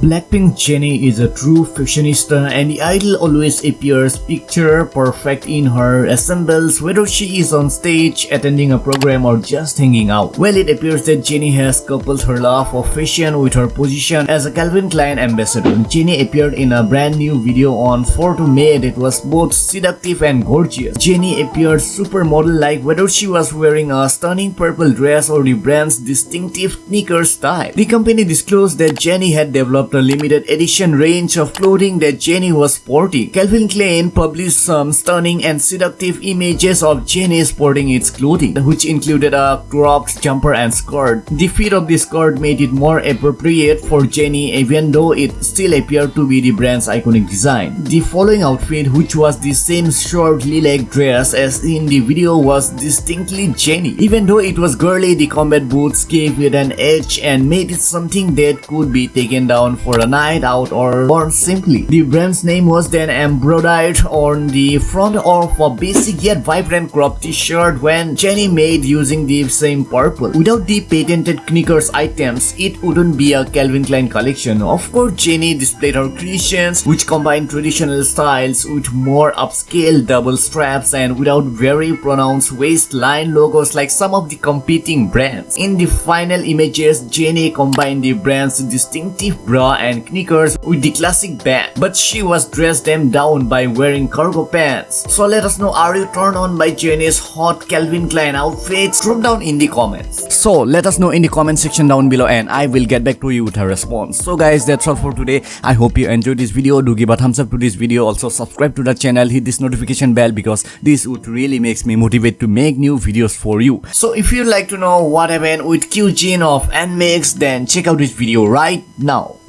Blackpink Jennie is a true fashionista and the idol always appears picture perfect in her assembles whether she is on stage, attending a program or just hanging out. Well, it appears that Jennie has coupled her love of fashion with her position as a Calvin Klein ambassador. Jennie appeared in a brand new video on 4 to May that was both seductive and gorgeous. Jennie appeared supermodel-like whether she was wearing a stunning purple dress or the brand's distinctive sneaker style. The company disclosed that Jennie had developed a limited edition range of clothing that Jennie was sporting. Calvin Klein published some stunning and seductive images of Jennie sporting its clothing, which included a cropped jumper and skirt. The fit of the skirt made it more appropriate for Jennie even though it still appeared to be the brand's iconic design. The following outfit, which was the same short lilac dress as in the video was distinctly Jennie. Even though it was girly, the combat boots gave it an edge and made it something that could be taken down for a night out or worn simply. The brand's name was then embroidered on the front of a basic yet vibrant crop t-shirt when Jennie made using the same purple. Without the patented Knickers items, it wouldn't be a Calvin Klein collection. Of course, Jennie displayed her creations which combine traditional styles with more upscale double straps and without very pronounced waistline logos like some of the competing brands. In the final images, Jennie combined the brand's distinctive bra and knickers with the classic band, but she was dressed them down by wearing cargo pants. So let us know are you turned on by Jennie's hot Calvin Klein outfits? Drop down in the comments. So let us know in the comment section down below and I will get back to you with a response. So guys that's all for today. I hope you enjoyed this video. Do give a thumbs up to this video. Also subscribe to the channel. Hit this notification bell because this would really makes me motivate to make new videos for you. So if you'd like to know what happened with Kyujin of NMIXX then check out this video right now.